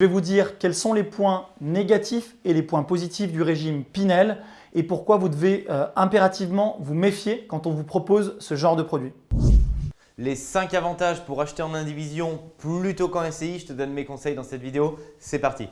Je vais vous dire quels sont les points négatifs et les points positifs du régime Pinel et pourquoi vous devez euh, impérativement vous méfier quand on vous propose ce genre de produit. Les 5 avantages pour acheter en indivision plutôt qu'en SCI, je te donne mes conseils dans cette vidéo. C'est parti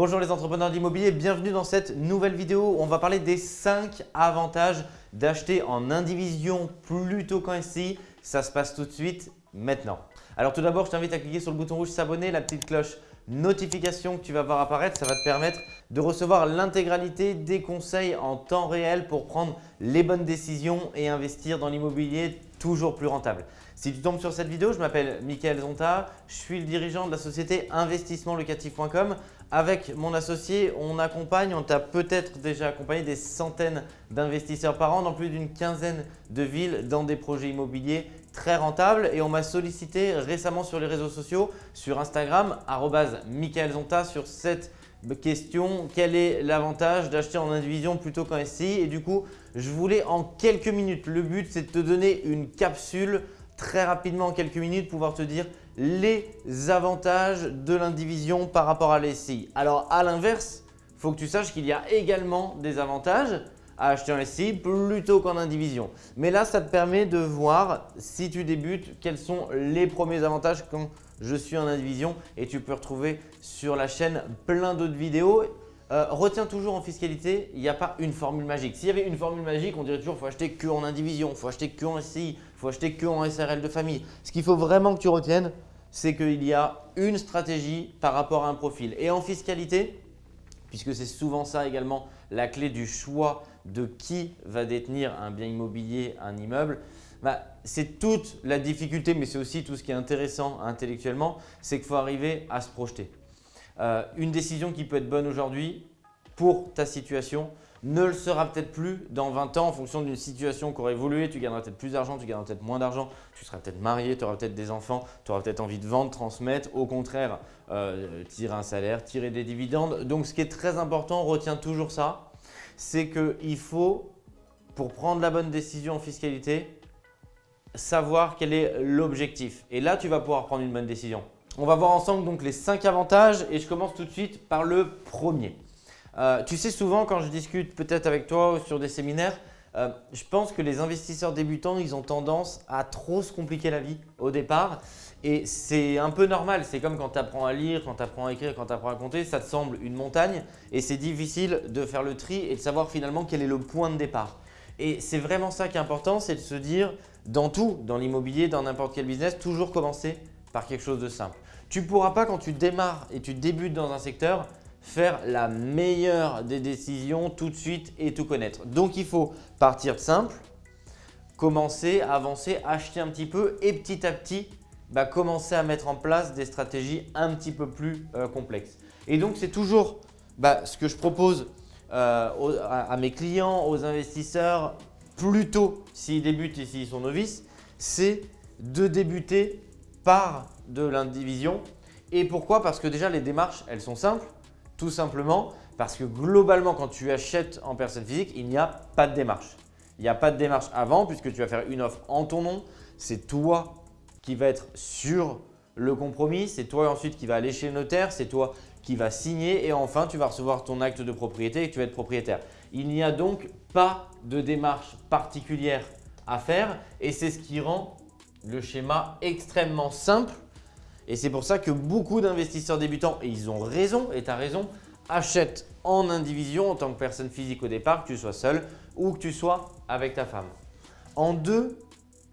Bonjour les entrepreneurs d'immobilier, bienvenue dans cette nouvelle vidéo on va parler des 5 avantages d'acheter en indivision plutôt qu'en SCI. Ça se passe tout de suite maintenant. Alors tout d'abord, je t'invite à cliquer sur le bouton rouge s'abonner, la petite cloche notification que tu vas voir apparaître. Ça va te permettre de recevoir l'intégralité des conseils en temps réel pour prendre les bonnes décisions et investir dans l'immobilier toujours plus rentable. Si tu tombes sur cette vidéo, je m'appelle Mickaël Zonta, je suis le dirigeant de la société investissementlocatif.com. Avec mon associé, on accompagne, on t'a peut-être déjà accompagné des centaines d'investisseurs par an dans plus d'une quinzaine de villes dans des projets immobiliers très rentables. Et on m'a sollicité récemment sur les réseaux sociaux, sur Instagram, Zonta sur cette question, quel est l'avantage d'acheter en indivision plutôt qu'en SCI Et du coup, je voulais en quelques minutes, le but c'est de te donner une capsule très rapidement en quelques minutes pouvoir te dire les avantages de l'indivision par rapport à l'SCI. Alors à l'inverse, il faut que tu saches qu'il y a également des avantages à acheter en SCI plutôt qu'en indivision. Mais là, ça te permet de voir si tu débutes quels sont les premiers avantages quand je suis en indivision et tu peux retrouver sur la chaîne plein d'autres vidéos euh, retiens toujours en fiscalité, il n'y a pas une formule magique. S'il y avait une formule magique, on dirait toujours qu'il faut acheter que en indivision, il faut acheter que en SCI, il faut acheter que en SRL de famille. Ce qu'il faut vraiment que tu retiennes, c'est qu'il y a une stratégie par rapport à un profil. Et en fiscalité, puisque c'est souvent ça également la clé du choix de qui va détenir un bien immobilier, un immeuble, bah, c'est toute la difficulté, mais c'est aussi tout ce qui est intéressant intellectuellement, c'est qu'il faut arriver à se projeter. Euh, une décision qui peut être bonne aujourd'hui pour ta situation ne le sera peut-être plus dans 20 ans en fonction d'une situation qui aura évolué. Tu gagneras peut-être plus d'argent, tu gagneras peut-être moins d'argent, tu seras peut-être marié, tu auras peut-être des enfants, tu auras peut-être envie de vendre, transmettre. Au contraire, euh, tirer un salaire, tirer des dividendes. Donc, ce qui est très important, retiens toujours ça, c'est qu'il faut, pour prendre la bonne décision en fiscalité, savoir quel est l'objectif. Et là, tu vas pouvoir prendre une bonne décision. On va voir ensemble donc les 5 avantages et je commence tout de suite par le premier. Euh, tu sais souvent quand je discute peut-être avec toi ou sur des séminaires, euh, je pense que les investisseurs débutants, ils ont tendance à trop se compliquer la vie au départ et c'est un peu normal. C'est comme quand tu apprends à lire, quand tu apprends à écrire, quand tu apprends à compter, ça te semble une montagne et c'est difficile de faire le tri et de savoir finalement quel est le point de départ. Et c'est vraiment ça qui est important, c'est de se dire dans tout, dans l'immobilier, dans n'importe quel business, toujours commencer par quelque chose de simple. Tu ne pourras pas quand tu démarres et tu débutes dans un secteur faire la meilleure des décisions tout de suite et tout connaître. Donc, il faut partir simple, commencer, avancer, acheter un petit peu et petit à petit, bah, commencer à mettre en place des stratégies un petit peu plus euh, complexes. Et donc, c'est toujours bah, ce que je propose euh, à, mes clients, aux investisseurs, plutôt s'ils débutent et s'ils sont novices, c'est de débuter par de l'indivision. Et pourquoi? Parce que déjà, les démarches, elles sont simples. Tout simplement parce que globalement, quand tu achètes en personne physique, il n'y a pas de démarche. Il n'y a pas de démarche avant puisque tu vas faire une offre en ton nom. C'est toi qui va être sur le compromis. C'est toi ensuite qui va aller chez le notaire. C'est toi qui va signer et enfin, tu vas recevoir ton acte de propriété et tu vas être propriétaire. Il n'y a donc pas de démarche particulière à faire et c'est ce qui rend le schéma extrêmement simple et c'est pour ça que beaucoup d'investisseurs débutants, et ils ont raison, et tu as raison, achètent en indivision en tant que personne physique au départ, que tu sois seul ou que tu sois avec ta femme. En deux,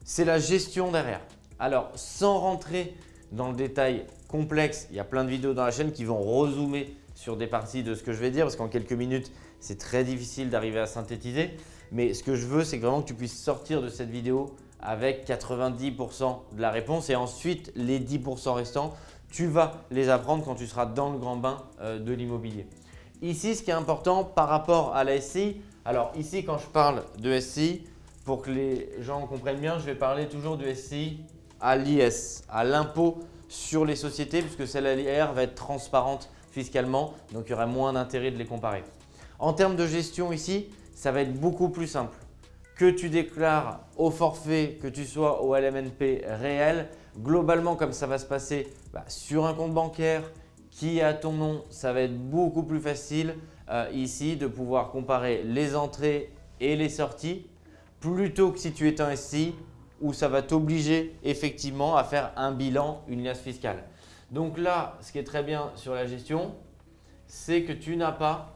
c'est la gestion derrière. Alors, sans rentrer dans le détail complexe, il y a plein de vidéos dans la chaîne qui vont rezoomer sur des parties de ce que je vais dire parce qu'en quelques minutes, c'est très difficile d'arriver à synthétiser. Mais ce que je veux, c'est vraiment que tu puisses sortir de cette vidéo avec 90% de la réponse et ensuite les 10% restants, tu vas les apprendre quand tu seras dans le grand bain euh, de l'immobilier. Ici, ce qui est important par rapport à la SCI, alors ici quand je parle de SCI, pour que les gens comprennent bien, je vais parler toujours du SCI à l'IS, à l'impôt sur les sociétés puisque celle à l'IR va être transparente fiscalement, donc il y aura moins d'intérêt de les comparer. En termes de gestion ici, ça va être beaucoup plus simple. Que tu déclares au forfait, que tu sois au LMNP réel, globalement comme ça va se passer bah, sur un compte bancaire qui est à ton nom, ça va être beaucoup plus facile euh, ici de pouvoir comparer les entrées et les sorties plutôt que si tu es un SCI où ça va t'obliger effectivement à faire un bilan, une liasse fiscale. Donc là, ce qui est très bien sur la gestion, c'est que tu n'as pas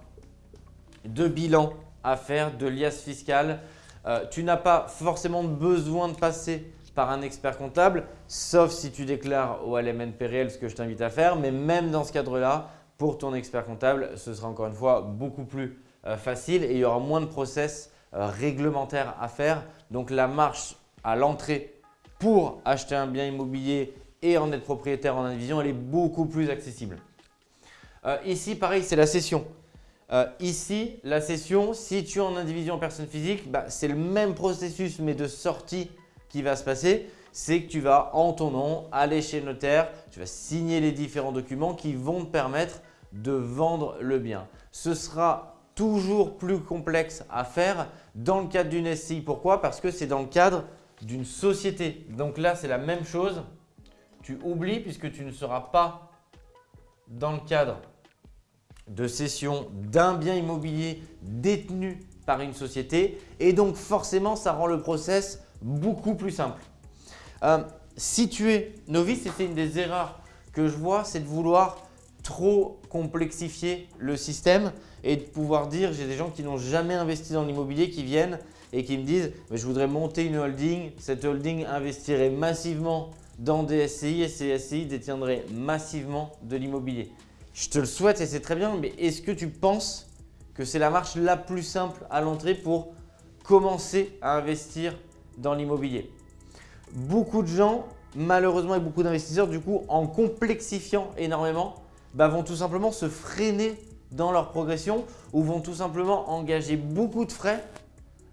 de bilan à faire, de liasse fiscale. Euh, tu n'as pas forcément besoin de passer par un expert comptable, sauf si tu déclares au LMNP réel ce que je t'invite à faire. Mais même dans ce cadre-là, pour ton expert comptable, ce sera encore une fois beaucoup plus euh, facile et il y aura moins de process euh, réglementaires à faire. Donc la marche à l'entrée pour acheter un bien immobilier et en être propriétaire en indivision, elle est beaucoup plus accessible. Ici, pareil, c'est la cession. Euh, ici, la cession, si tu es en indivision personne physique, bah, c'est le même processus mais de sortie qui va se passer. C'est que tu vas en ton nom aller chez le notaire, tu vas signer les différents documents qui vont te permettre de vendre le bien. Ce sera toujours plus complexe à faire dans le cadre d'une SCI. Pourquoi? Parce que c'est dans le cadre d'une société. Donc là, c'est la même chose. Tu oublies puisque tu ne seras pas dans le cadre de cession d'un bien immobilier détenu par une société et donc forcément, ça rend le process beaucoup plus simple. Euh, si novice, c'est une des erreurs que je vois, c'est de vouloir trop complexifier le système et de pouvoir dire, j'ai des gens qui n'ont jamais investi dans l'immobilier qui viennent et qui me disent mais je voudrais monter une holding, cette holding investirait massivement dans des SCI et ces SCI détiendraient massivement de l'immobilier. Je te le souhaite et c'est très bien, mais est-ce que tu penses que c'est la marche la plus simple à l'entrée pour commencer à investir dans l'immobilier? Beaucoup de gens, malheureusement et beaucoup d'investisseurs, du coup, en complexifiant énormément, bah, vont tout simplement se freiner dans leur progression ou vont tout simplement engager beaucoup de frais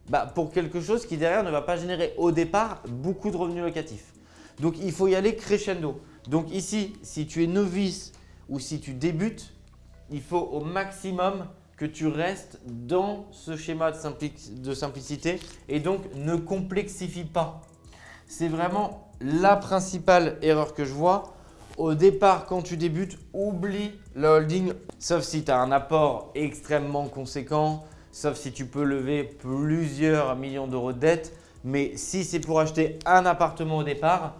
bah, pour quelque chose qui derrière ne va pas générer au départ beaucoup de revenus locatifs. Donc, il faut y aller crescendo. Donc ici, si tu es novice ou si tu débutes, il faut au maximum que tu restes dans ce schéma de, simplicité et donc ne complexifie pas. C'est vraiment la principale erreur que je vois. Au départ, quand tu débutes, oublie le holding, sauf si tu as un apport extrêmement conséquent, sauf si tu peux lever plusieurs millions d'euros de dette. Mais si c'est pour acheter un appartement au départ,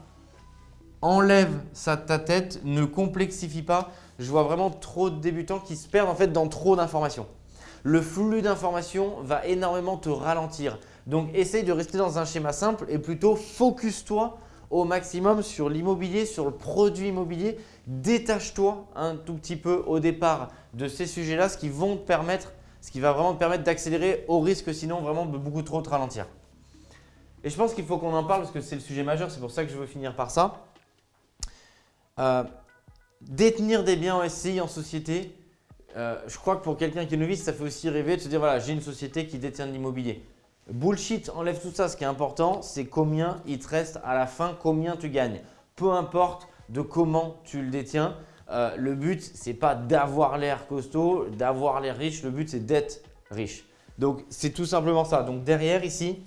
enlève ça de ta tête, ne complexifie pas. Je vois vraiment trop de débutants qui se perdent en fait dans trop d'informations. Le flux d'informations va énormément te ralentir. Donc, essaye de rester dans un schéma simple et plutôt focus-toi au maximum sur l'immobilier, sur le produit immobilier. Détache-toi un tout petit peu au départ de ces sujets-là, ce qui vont te permettre, ce qui va vraiment te permettre d'accélérer au risque sinon vraiment beaucoup trop te ralentir. Et je pense qu'il faut qu'on en parle parce que c'est le sujet majeur, c'est pour ça que je veux finir par ça. Euh, détenir des biens en SCI, en société, euh, je crois que pour quelqu'un qui est novice, ça fait aussi rêver de se dire voilà, j'ai une société qui détient de l'immobilier. Bullshit, enlève tout ça. Ce qui est important, c'est combien il te reste à la fin, combien tu gagnes. Peu importe de comment tu le détiens. Euh, le but, ce n'est pas d'avoir l'air costaud, d'avoir l'air riche. Le but, c'est d'être riche. Donc, c'est tout simplement ça. Donc, derrière ici,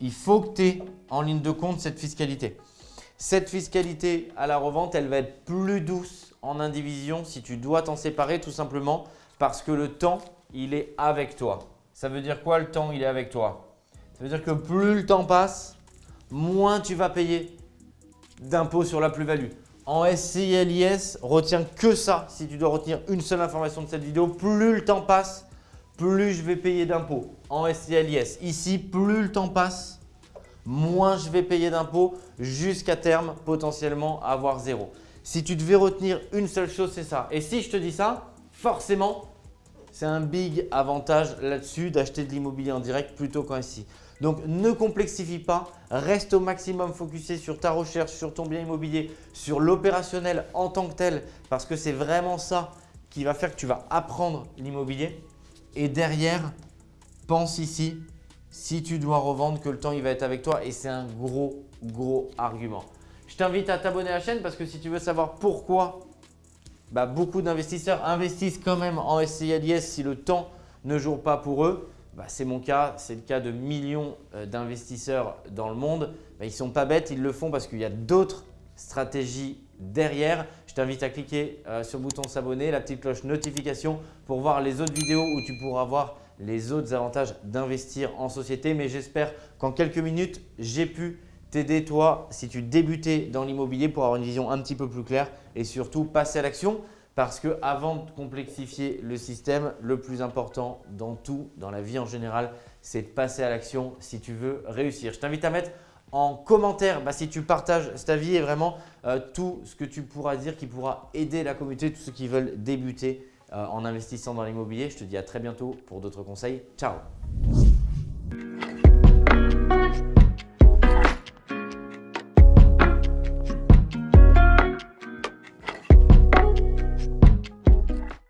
il faut que tu aies en ligne de compte cette fiscalité. Cette fiscalité à la revente, elle va être plus douce en indivision si tu dois t'en séparer tout simplement parce que le temps, il est avec toi. Ça veut dire quoi le temps, il est avec toi? Ça veut dire que plus le temps passe, moins tu vas payer d'impôts sur la plus-value. En SCI LIS, retiens que ça. Si tu dois retenir une seule information de cette vidéo, plus le temps passe, plus je vais payer d'impôts en SCI LIS. Ici, plus le temps passe, moins je vais payer d'impôts jusqu'à terme potentiellement avoir zéro. Si tu devais retenir une seule chose, c'est ça. Et si je te dis ça, forcément, c'est un big avantage là-dessus d'acheter de l'immobilier en direct plutôt qu'en SI. Donc, ne complexifie pas, reste au maximum focusé sur ta recherche, sur ton bien immobilier, sur l'opérationnel en tant que tel parce que c'est vraiment ça qui va faire que tu vas apprendre l'immobilier. Et derrière, pense ici si tu dois revendre, que le temps il va être avec toi et c'est un gros, gros argument. Je t'invite à t'abonner à la chaîne parce que si tu veux savoir pourquoi bah, beaucoup d'investisseurs investissent quand même en SCILIS si le temps ne joue pas pour eux, bah, c'est mon cas, c'est le cas de millions euh, d'investisseurs dans le monde. Bah, ils ne sont pas bêtes, ils le font parce qu'il y a d'autres stratégies derrière. Je t'invite à cliquer euh, sur le bouton s'abonner, la petite cloche notification pour voir les autres vidéos où tu pourras voir les autres avantages d'investir en société. Mais j'espère qu'en quelques minutes, j'ai pu t'aider toi si tu débutais dans l'immobilier pour avoir une vision un petit peu plus claire et surtout passer à l'action. Parce que avant de complexifier le système, le plus important dans tout, dans la vie en général, c'est de passer à l'action si tu veux réussir. Je t'invite à mettre en commentaire bah, si tu partages cette avis et vraiment euh, tout ce que tu pourras dire qui pourra aider la communauté, tous ceux qui veulent débuter en investissant dans l'immobilier. Je te dis à très bientôt pour d'autres conseils. Ciao